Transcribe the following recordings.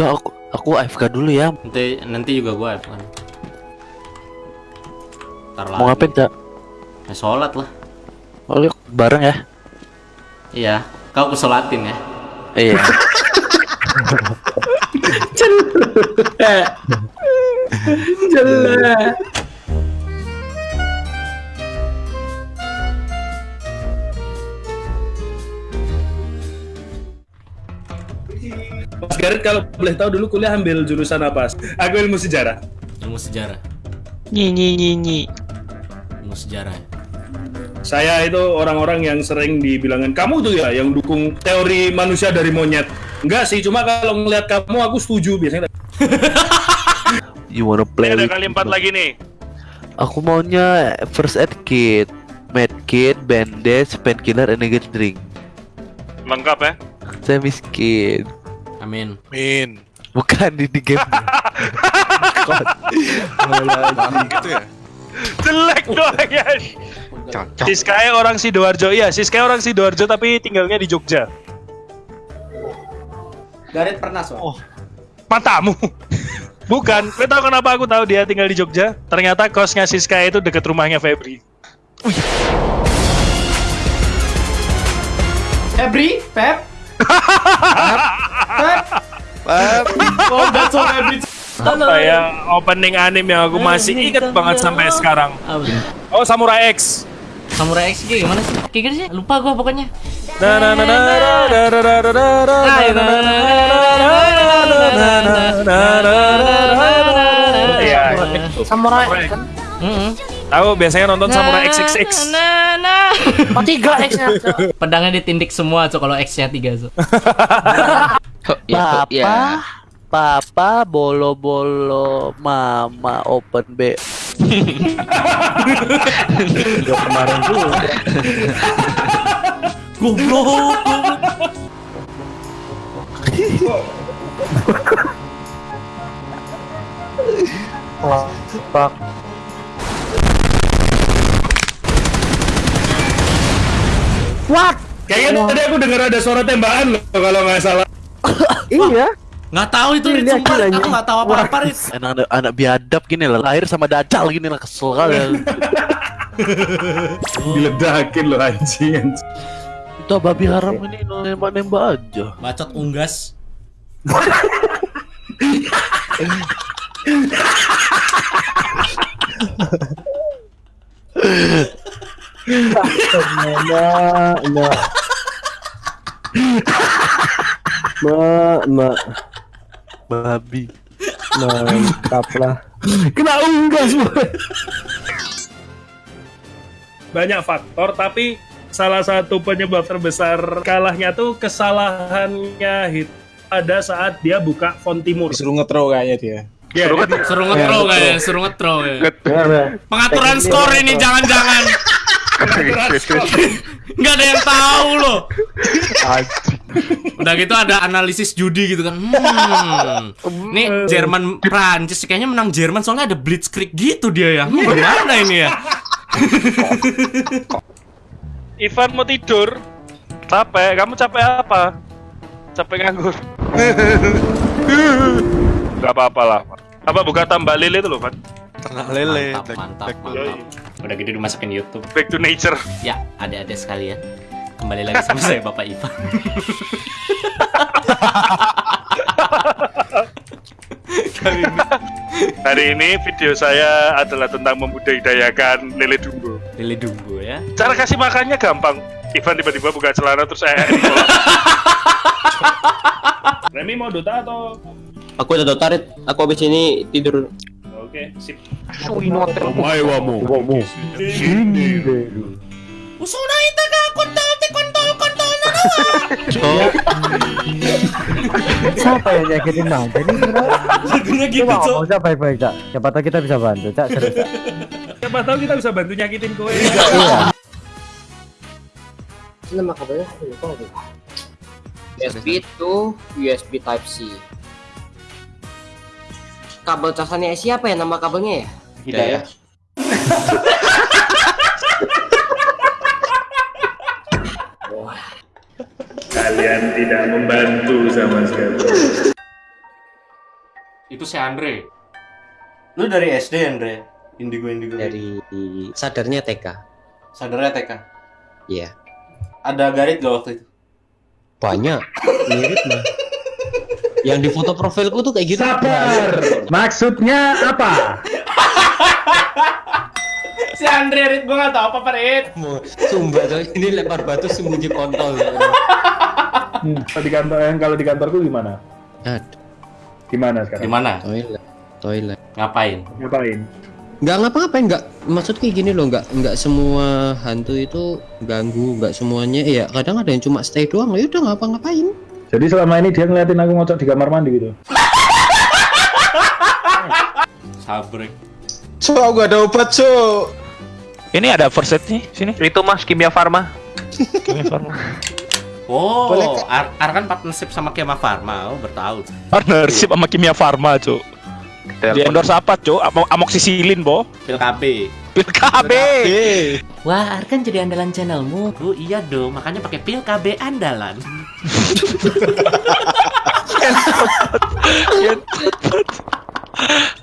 Cok, aku, aku AFK dulu ya. Nanti nanti juga gua kan. Ntar Mau ngapain, Cak? Ya, sholat lah. Oh, yuk, bareng ya. Iya, kau kesolatin ya. Iya. Jelek. Mas Garit kalau boleh tahu dulu kuliah ambil jurusan apa? Aku ilmu sejarah. Ilmu sejarah. Nyi nyi nyi nyi. Ilmu sejarah. ya. Saya itu orang-orang yang sering dibilangin kamu tuh ya yang dukung teori manusia dari monyet. Enggak sih, cuma kalau ngeliat kamu aku setuju biasanya. You wanna play Ini ada kali empat lagi nih. Aku maunya first aid kit, med kit, bandage, painkiller, energy drink. Lengkap ya. Saya miskin. Amin. Min. Bukan di, di game. gitu ya. Jelek doang ya. Siskaya orang Sidoarjo. Iya, Siskaya orang Sidoarjo tapi tinggalnya di Jogja. Garit pernah so. Oh. Matamu. Bukan, lo tau kenapa aku tahu dia tinggal di Jogja? Ternyata kosnya Siskaya itu deket rumahnya Febri. Febri, Feb. Oh, that's all every apa ya opening anime yang aku masih inget banget sampai sekarang. Oh, Samurai X. Samurai X gimana sih? Kayak gitu sih, lupa gua pokoknya. Samurai. Tahu biasanya nonton Samurai XXX. Oh, tiga X-nya. Pedangnya ditindik semua, Cok, kalau X-nya tiga, Cok. Papa, Papa, bolo bolo, Mama open B. Goblok. Kayaknya tadi aku dengar ada suara tembakan loh kalau nggak salah. Nggak tahu itu Rit, sumpah. Aku nggak tahu apa-apa, Rit. Anak, anak, anak biadab gini lah, lahir sama dajal gini lah, kesel kali. Diledakin loh anjing. anjing. Itu babi haram ini nembak-nembak aja. Bacot unggas. Mak, mak, Babi. mantap lah. Kena unggas boy. Banyak faktor tapi salah satu penyebab terbesar kalahnya tuh kesalahannya hit pada saat dia buka font timur. Disuruh ngetro kayaknya dia. Ya, jadi- Suruh ngetro kayaknya, suruh ngetro ya. Benar, Pengaturan skor ini jangan-jangan. Nggak ada yang tahu loh. Udah gitu ada analisis judi gitu kan. Hmm. Nih Jerman Prancis kayaknya menang Jerman soalnya ada blitzkrieg gitu dia ya. Hmm, gimana ini ya? Ivan mau tidur. Capek. Kamu capek apa? Capek nganggur. Gak apa-apa lah. Apa buka tambah lele itu loh, Van? ternak lele. Mantap, mantap, mantap. Udah gitu dimasukin YouTube. Back to nature. Ya, adik-adik sekalian. Kembali lagi sama saya Bapak Ivan. Hari ini, hari ini video saya adalah tentang membudidayakan lele dumbo. Lili Dumbo ya. Cara kasih makannya gampang. Ivan tiba-tiba buka celana terus eh Remy mau Dota atau Aku udah dotarit, aku habis ini tidur. Oke, sip. Usuna ita ka kontol te kontol na Siapa yang nyakitin Manja ini sebenarnya? Lagunya gitu, Coba Cok. Cak baik-baik Cak. Siapa tahu kita bisa bantu Cak, serius Cak. Siapa tahu kita bisa bantu nyakitin kowe. Iya. Nama kabelnya lupa. USB to USB Type C. Kabel casannya siapa ya nama kabelnya ya? Hidayah. Kalian tidak membantu sama sekali. Itu si Andre. Lu dari SD Andre? Indigo Indigo. dari sadarnya TK. Sadarnya TK. Iya. Ada garit gak waktu itu? Banyak mirip mah. Yang di foto profilku tuh kayak gitu. Sabar. Maksudnya apa? Si Andre, Rit, gue gak tau apa-apa, Rit. Sumpah coy, ini lempar batu sembunyi kontol. Hmm, kalau di kantor yang kalau di kantorku gimana? Aduh, Gimana sekarang? Di mana? toilet, toilet. Ngapain? Ngapain? Nggak ngapa-ngapain, nggak. Maksud kayak gini loh, nggak nggak semua hantu itu ganggu, nggak semuanya. Ya kadang ada yang cuma stay doang. Ya udah ngapa-ngapain. Jadi selama ini dia ngeliatin aku ngocok di kamar mandi gitu. Sabrek. Cok, gak ada obat, Cok. Ini ada first aid nih, sini. Itu mas kimia farma. Kimia Farma. Oh, Boleh, Kak? Ar, Ar kan partnership sama Kema Pharma. Oh, bertahu. Partnership sama Kimia Farma, Cuk. Di endorse apa, Cuk? Amo amoksisilin, Bo. Pil KB. Pil KB. Wah, Ar kan jadi andalan channelmu. Oh iya dong, makanya pakai pil KB andalan.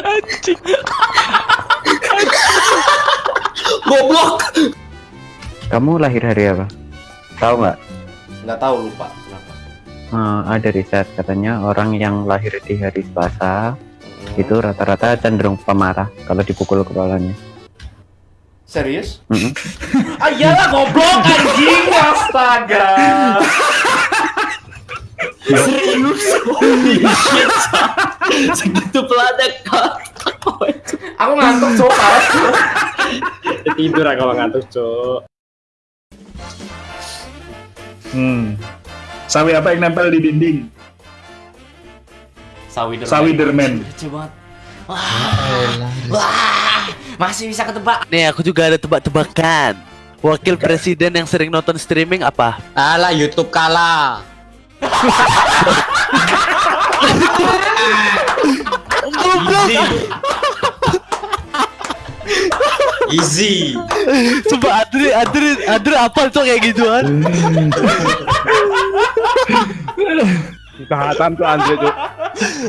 Anjing. Goblok. Kamu lahir hari apa? Tahu nggak? Nggak tahu lupa. Kenapa? Eh, ada riset katanya orang yang lahir di hari Selasa itu rata-rata cenderung pemarah kalau dipukul kepalanya. Serius? Mm-mm. ah iyalah goblok anjing, astaga. Serius. Holy shit. Segitu kak. Aku ngantuk coba. Tidur aku ngantuk, Cok. Hmm. Sawi apa yang nempel di dinding? Sawi Sawiderman. Lucu banget. Wah, wah, masih bisa ketebak. Nih aku juga ada tebak-tebakan. Wakil presiden yang sering nonton streaming apa? Alah YouTube kalah. Easy. Coba Adri, Adri, Adri apa tuh kayak gituan? Kehatan tuh Andre tuh.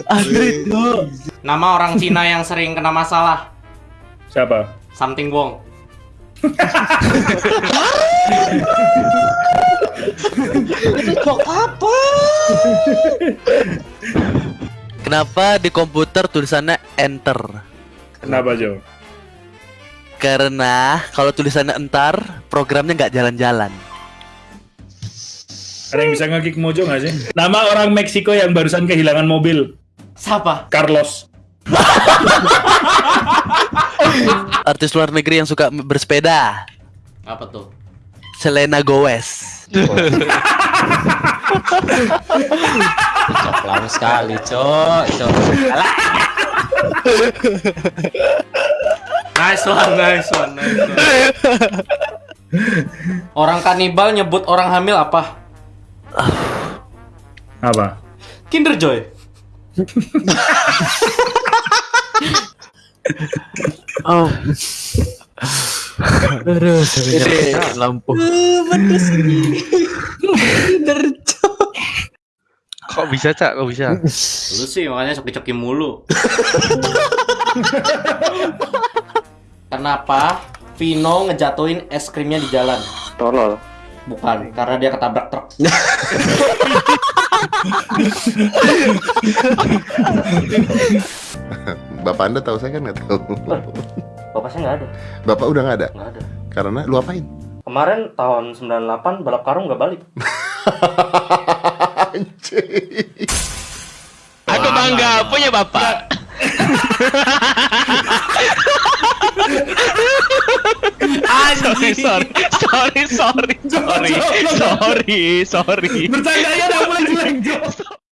Adri tuh. Nama orang Cina yang sering kena masalah. Siapa? Something Wong. Kenapa di komputer tulisannya enter? Kenapa, Jo? Karena kalau tulisannya entar, programnya nggak jalan-jalan. Ada yang bisa nge-kick Mojo nggak sih? Nama orang Meksiko yang barusan kehilangan mobil. Siapa? Carlos. Artis luar negeri yang suka bersepeda. Apa tuh? Selena Gomez. Cok lama sekali, cok. Cok. Nice one, nice one, nice one. Orang kanibal nyebut orang hamil apa? Apa? Kinder Joy. Oh. Aduh, lampu. Kok bisa, Cak? Kok bisa? Lu sih makanya coki-coki mulu. Kenapa Vino ngejatuhin es krimnya di jalan? Tolol. Bukan, karena dia ketabrak truk. Bapak Anda tahu saya kan nggak tahu. Bapak saya nggak ada, Bapak udah nggak ada. nggak ada. Karena lu apain? Kemarin tahun 98 balap karung nggak balik. Anjing. Aku bangga punya bapak. sorry, sorry, sorry, sorry, sorry, sorry, sorry. Bercandanya udah mulai jelek.